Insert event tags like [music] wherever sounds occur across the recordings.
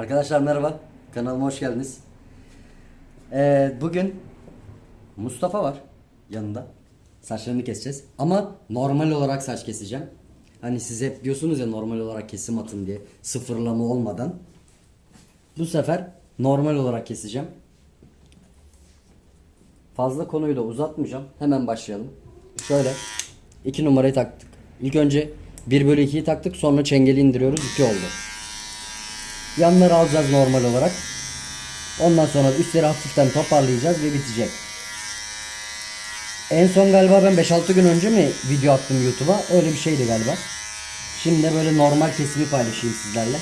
Arkadaşlar merhaba. Kanalıma hoş geldiniz. Ee, bugün Mustafa var yanında. Saçlarını keseceğiz. Ama normal olarak saç keseceğim. Hani siz hep diyorsunuz ya normal olarak kesim atın diye. Sıfırlama olmadan. Bu sefer normal olarak keseceğim. Fazla konuyu da uzatmayacağım. Hemen başlayalım. Şöyle. 2 numarayı taktık. İlk önce 1 bölü 2'yi taktık. Sonra çengeli indiriyoruz. 2 oldu. Yanları alacağız normal olarak. Ondan sonra üstleri hafiften toparlayacağız ve bitecek. En son galiba ben 5-6 gün önce mi video attım YouTube'a? Öyle bir şeydi galiba. Şimdi böyle normal kesimi paylaşayım sizlerle.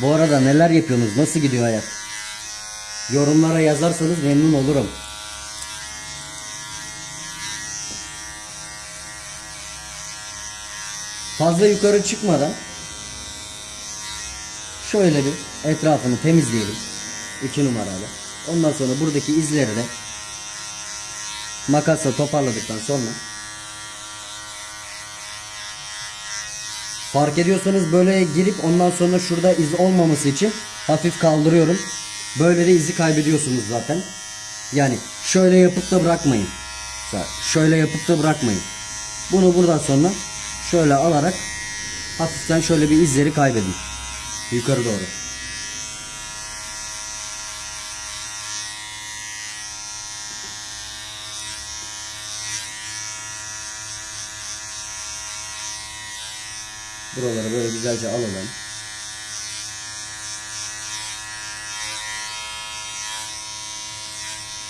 Bu arada neler yapıyorsunuz? Nasıl gidiyor hayat? Yorumlara yazarsanız memnun olurum. Fazla yukarı çıkmadan şöyle bir etrafını temizleyelim. 2 numaralı. Ondan sonra buradaki izleri de makasla toparladıktan sonra Fark ediyorsanız böyle girip ondan sonra şurada iz olmaması için hafif kaldırıyorum. Böyle de izi kaybediyorsunuz zaten. Yani şöyle yapıp da bırakmayın. Şöyle yapıp da bırakmayın. Bunu buradan sonra şöyle alarak hafiften şöyle bir izleri kaybedin. Yukarı doğru. Buraları böyle güzelce alalım.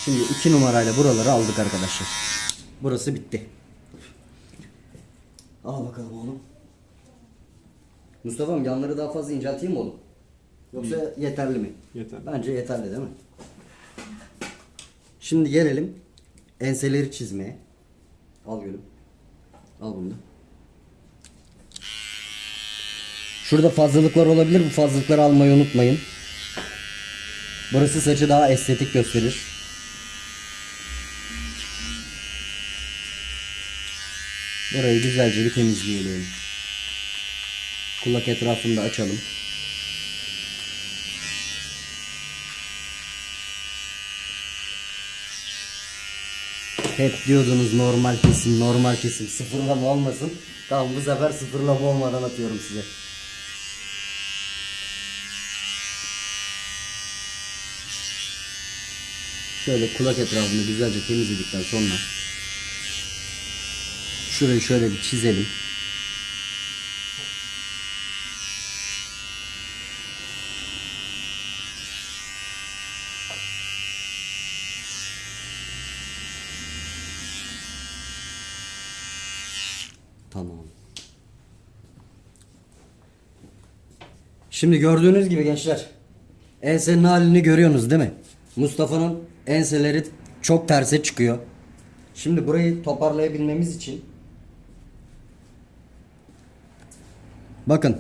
Şimdi iki numarayla buraları aldık arkadaşlar. Burası bitti. Al bakalım oğlum. Mustafa'm yanları daha fazla incelteyim mi oğlum? Yoksa yeterli mi? Yeterli. Bence yeterli değil mi? Şimdi gelelim enseleri çizmeye. Al gülüm. Al bunu da. Şurada fazlalıklar olabilir. Bu fazlalıkları almayı unutmayın. Burası saçı daha estetik gösterir. Burayı güzelce bir temizleyelim. Kulak etrafını da açalım. Hep diyordunuz normal kesim, normal kesim, sıfırlama olmasın. Tamam bu sefer sıfırlama olmadan atıyorum size. Şöyle kulak etrafını güzelce temizledikten sonra şurayı şöyle bir çizelim. Tamam. Şimdi gördüğünüz gibi gençler ensenin halini görüyorsunuz değil mi? Mustafa'nın enseleri çok terse çıkıyor. Şimdi burayı toparlayabilmemiz için bakın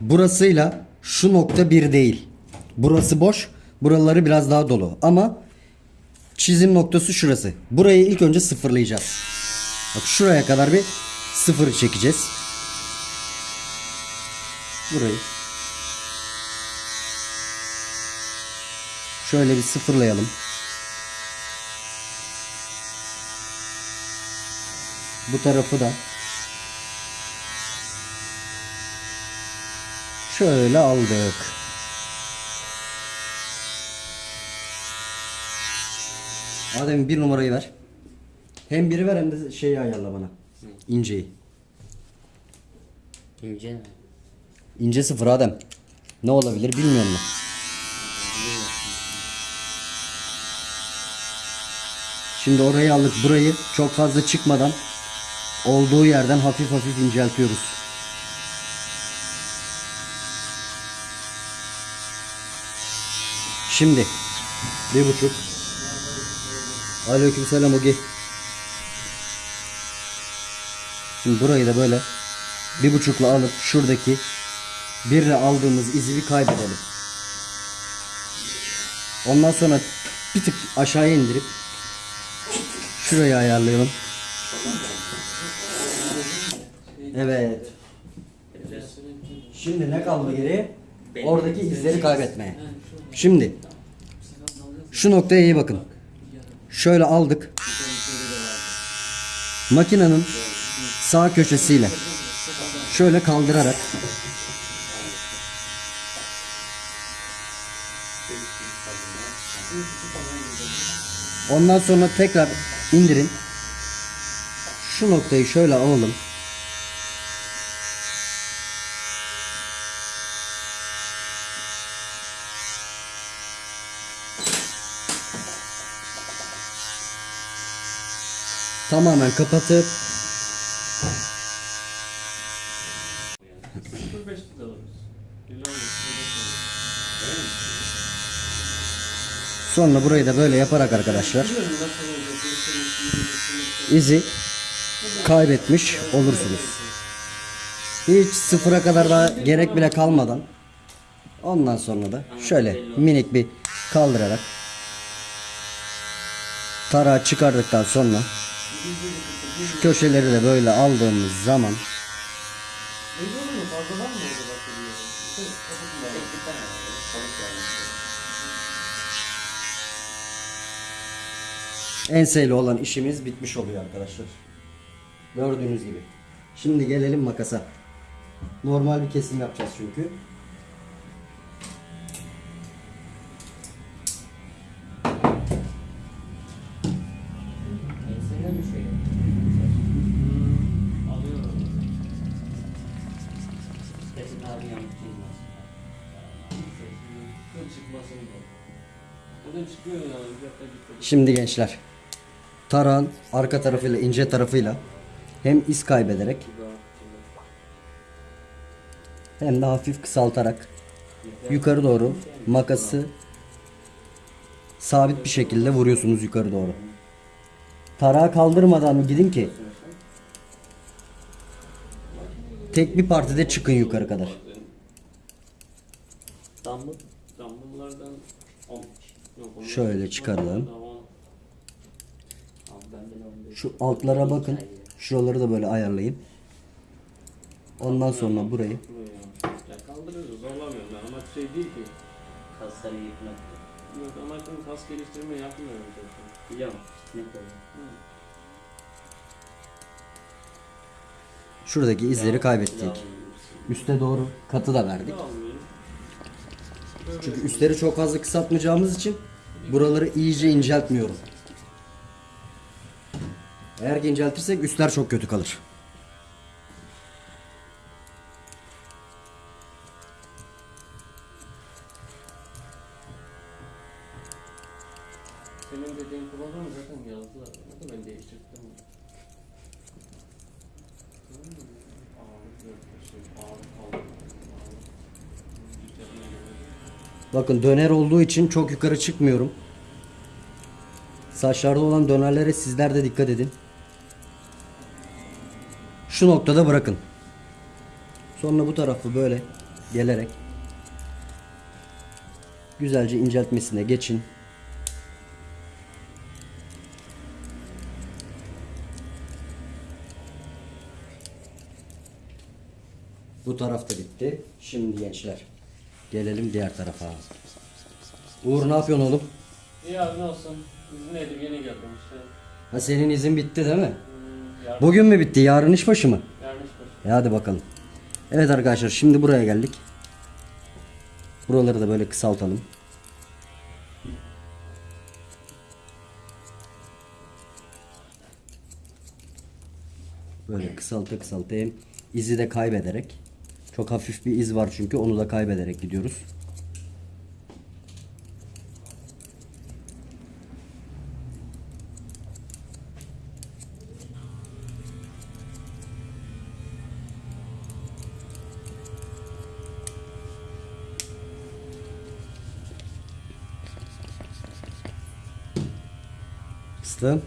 burasıyla şu nokta bir değil. Burası boş. Buraları biraz daha dolu. Ama çizim noktası şurası. Burayı ilk önce sıfırlayacağız. Bak şuraya kadar bir sıfır çekeceğiz. Burayı. Şöyle bir sıfırlayalım. Bu tarafı da şöyle aldık. Adem bir numarayı ver. Hem biri ver hem de şeyi ayarla bana. İnceyi. İnce mi? İnce sıfır Adem. Ne olabilir bilmiyorum ben. Şimdi orayı aldık. Burayı çok fazla çıkmadan olduğu yerden hafif hafif inceltiyoruz. Şimdi bir buçuk. Aleykümselam Ogi. Şimdi burayı da böyle bir buçukla alıp şuradaki birle aldığımız izi bir kaybedelim. Ondan sonra bir tık aşağıya indirip şurayı ayarlayalım. Evet. Şimdi ne kaldı geriye? Oradaki izleri kaybetmeye. Şimdi şu noktaya iyi bakın. Şöyle aldık. Makinenin sağ köşesiyle şöyle kaldırarak Ondan sonra tekrar indirin. Şu noktayı şöyle alalım. Tamamen kapatıp 05'te de alırız. Bilmem sonra burayı da böyle yaparak arkadaşlar Bilmiyorum nasıl olacak. gösterisi, izi kaybetmiş olursunuz. Hiç sıfıra kadar da gerek bile kalmadan ondan sonra da şöyle minik bir kaldırarak tarağı çıkardıktan sonra şu köşeleri de böyle aldığımız zaman enseyle olan işimiz bitmiş oluyor arkadaşlar. Gördüğünüz gibi. Şimdi gelelim makasa. Normal bir kesim yapacağız çünkü. Gitti. Şimdi gençler. Tarağın arka tarafıyla ince tarafıyla hem iz kaybederek hem de hafif kısaltarak yukarı doğru makası sabit bir şekilde vuruyorsunuz yukarı doğru. Tarağı kaldırmadan gidin ki tek bir partide çıkın yukarı kadar. Dumbbell. Dumbbell'lardan 15. Yok, onlar- Şöyle çıkaralım. Şu altlara bakın. Şuraları da böyle ayarlayın. Ondan sonra burayı kaldırıyoruz. Zorlamıyorum ben. Amaç şey değil ki. Kasları yıkmak. Yok amacım kas geliştirme yapmıyorum zaten. Biliyor musun? Ne koyuyor? şuradaki izleri kaybettik. Üste doğru katı da verdik. Çünkü üstleri çok fazla kısaltmayacağımız için buraları iyice inceltmiyorum. Eğer ki inceltirsek üstler çok kötü kalır. Senin dediğin kullanımı zaten yazdılar. O da ben değiştirdim. Bakın döner olduğu için çok yukarı çıkmıyorum. Saçlarda olan dönerlere sizler de dikkat edin. Şu noktada bırakın. Sonra bu tarafı böyle gelerek güzelce inceltmesine geçin. Bu taraf da bitti. Şimdi gençler gelelim diğer tarafa. Uğur ne yapıyorsun oğlum? İyi abi ne olsun. İzindeydim yeni geldim işte. Ha senin izin bitti değil mi? Hmm, yarın, Bugün mü bitti? Yarın iş başı mı? yarın iş başı. E hadi bakalım. Evet arkadaşlar şimdi buraya geldik. Buraları da böyle kısaltalım. Böyle kısalta kısalta hem izi de kaybederek. Çok hafif bir iz var çünkü onu da kaybederek gidiyoruz. bastım.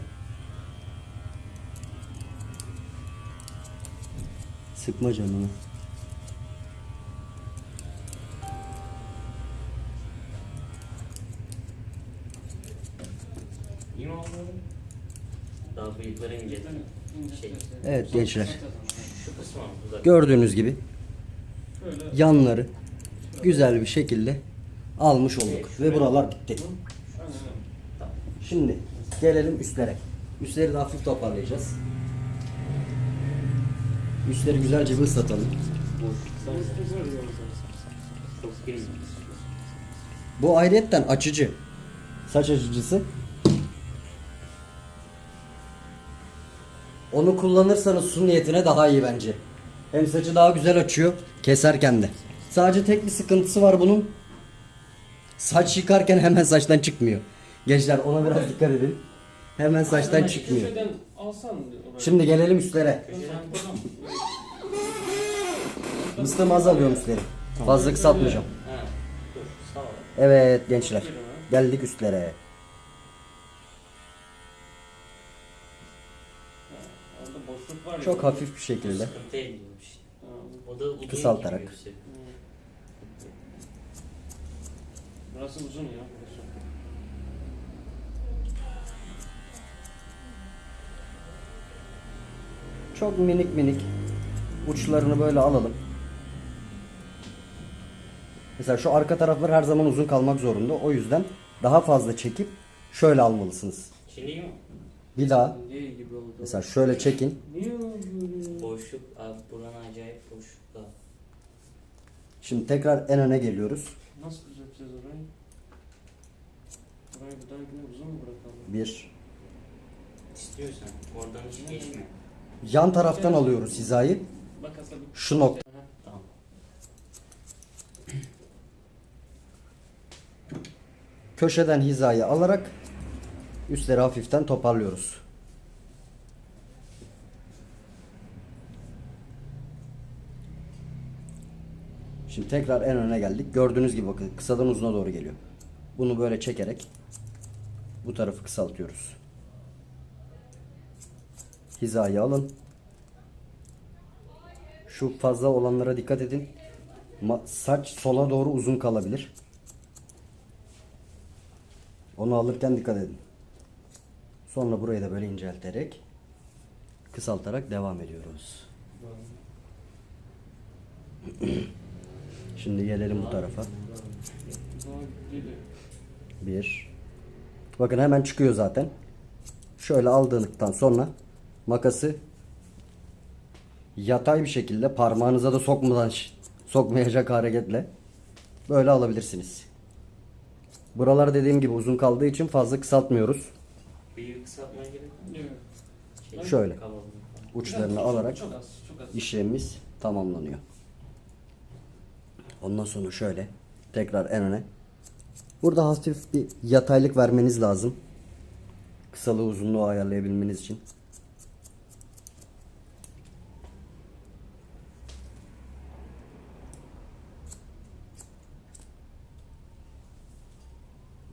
Sıkma canını. Daha bıyıkları. Evet gençler. Gördüğünüz gibi yanları güzel bir şekilde almış olduk ve buralar bitti. Şimdi gelelim üstlere. Üstleri de hafif toparlayacağız. Üstleri güzelce bir ıslatalım. Bu ayrıyetten açıcı. Saç açıcısı. Onu kullanırsanız su niyetine daha iyi bence. Hem saçı daha güzel açıyor keserken de. Sadece tek bir sıkıntısı var bunun. Saç yıkarken hemen saçtan çıkmıyor. Gençler ona biraz dikkat edin. Hemen saçtan Aynen, çıkmıyor. Şimdi gelelim üstlere. Mıstığımı az alıyorum üstleri. Fazla kısaltmayacağım. Evet gençler. Geldik üstlere. Orada boşluk var ya. Çok hafif bir şekilde. Kısaltarak. Burası uzun ya. Çok minik minik uçlarını böyle alalım. Mesela şu arka taraflar her zaman uzun kalmak zorunda. O yüzden daha fazla çekip şöyle almalısınız. Bir daha Niye gibi oldu? mesela şöyle çekin. Boşluk, abi buranın acayip boşlukta. Şimdi tekrar en öne geliyoruz. Nasıl düzelteceğiz orayı? Orayı bir daha yine uzun mu bırakalım? Bir. İstiyorsan oradan hiç geçmiyor. Yan taraftan alıyoruz hizayı. Şu nokta. Köşeden hizayı alarak üstleri hafiften toparlıyoruz. Şimdi tekrar en öne geldik. Gördüğünüz gibi bakın kısadan uzuna doğru geliyor. Bunu böyle çekerek bu tarafı kısaltıyoruz. Hizayı alın. Şu fazla olanlara dikkat edin. Saç sola doğru uzun kalabilir. Onu alırken dikkat edin. Sonra burayı da böyle incelterek kısaltarak devam ediyoruz. [clears throat] Şimdi gelelim bu tarafa. Bir. Bakın hemen çıkıyor zaten. Şöyle aldığınızdan sonra makası yatay bir şekilde parmağınıza da sokmadan sokmayacak hareketle böyle alabilirsiniz. Buralar dediğim gibi uzun kaldığı için fazla kısaltmıyoruz. Büyük kısaltmaya gerek yok. Yok. Şöyle. Uçlarını alarak Çok az, çok az. işlemimiz tamamlanıyor. Ondan sonra şöyle tekrar en öne. Burada hafif bir yataylık vermeniz lazım. Kısalığı uzunluğu ayarlayabilmeniz için.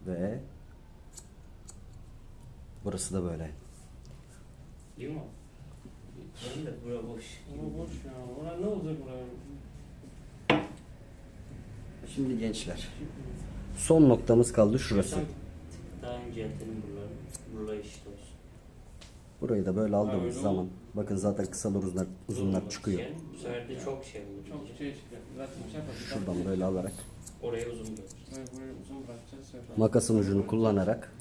Ve burası da böyle. İyi mi? Benim de bura boş. Ama boş ya. Oraya ne olacak buraya? Şimdi gençler. Son noktamız kaldı şurası. Daha inceltelim buraları. Buralar eşit olsun. Burayı da böyle aldığımız öyle zaman bakın zaten kısalar uzunlar, uzunlar Uzun çıkıyor. şey, Bu sefer de çok şey olur. Çok şey şey yapalım. Şuradan böyle alarak Oraya uzun bırakacağız. Şey makasın ucunu kullanarak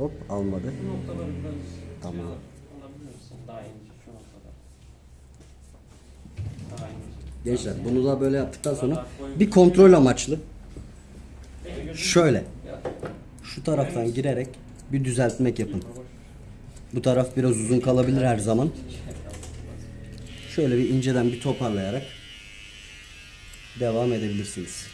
hop almadı. Bu noktaları biraz Tamam. şey alabilir misin? Daha ince şu noktada. Daha ince. Gençler bunu da böyle yaptıktan sonra bir kontrol amaçlı şöyle şu taraftan girerek bir düzeltmek yapın. Bu taraf biraz uzun kalabilir her zaman. [laughs] Şöyle bir inceden bir toparlayarak devam edebilirsiniz.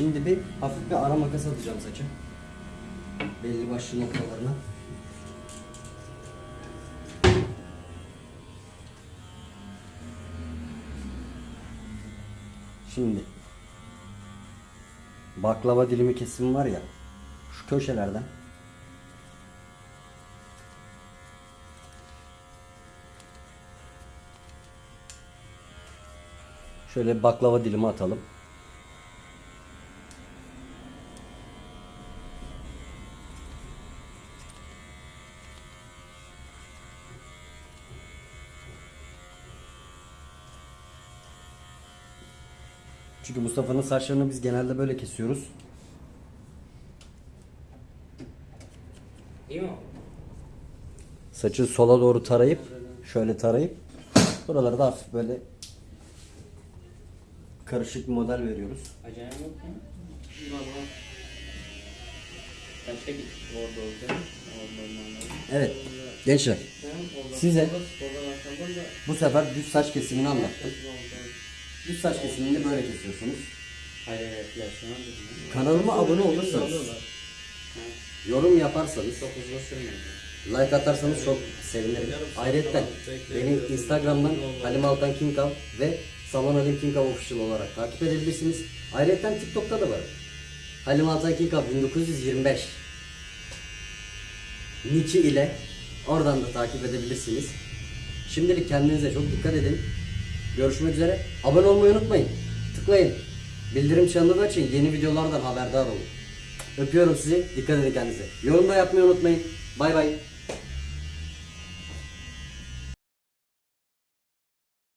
Şimdi bir hafif bir ara makas atacağım saça. Belli başlı noktalarına. Şimdi baklava dilimi kesim var ya şu köşelerden şöyle baklava dilimi atalım. Çünkü Mustafa'nın saçlarını biz genelde böyle kesiyoruz. İyi mi? Saçı sola doğru tarayıp şöyle tarayıp buraları da hafif böyle karışık bir model veriyoruz. Acelem yok mu? Kaçta gittik orada olmalı. Evet gençler Size- bu sefer düz saç kesimini anlattım. Düz saç kesimini böyle kesiyorsunuz. Hayır hayır yaşlanan dedim. Kanalıma abone olursanız, yorum yaparsanız, Çok hızlı sürmedi. like atarsanız çok sevinirim. Ayrıca beni Instagram'dan Halim Altan Kinkav ve Salon Halim Kinkav Official olarak takip edebilirsiniz. Ayrıca TikTok'ta da var. Halim Altan Kinkav 1925 Niki ile oradan da takip edebilirsiniz. Şimdilik kendinize çok dikkat edin. Görüşmek üzere. Abone olmayı unutmayın. Tıklayın. Bildirim çanını da açın. Yeni videolardan haberdar olun. Öpüyorum sizi. Dikkat edin kendinize. Yorum da yapmayı unutmayın. Bay bay.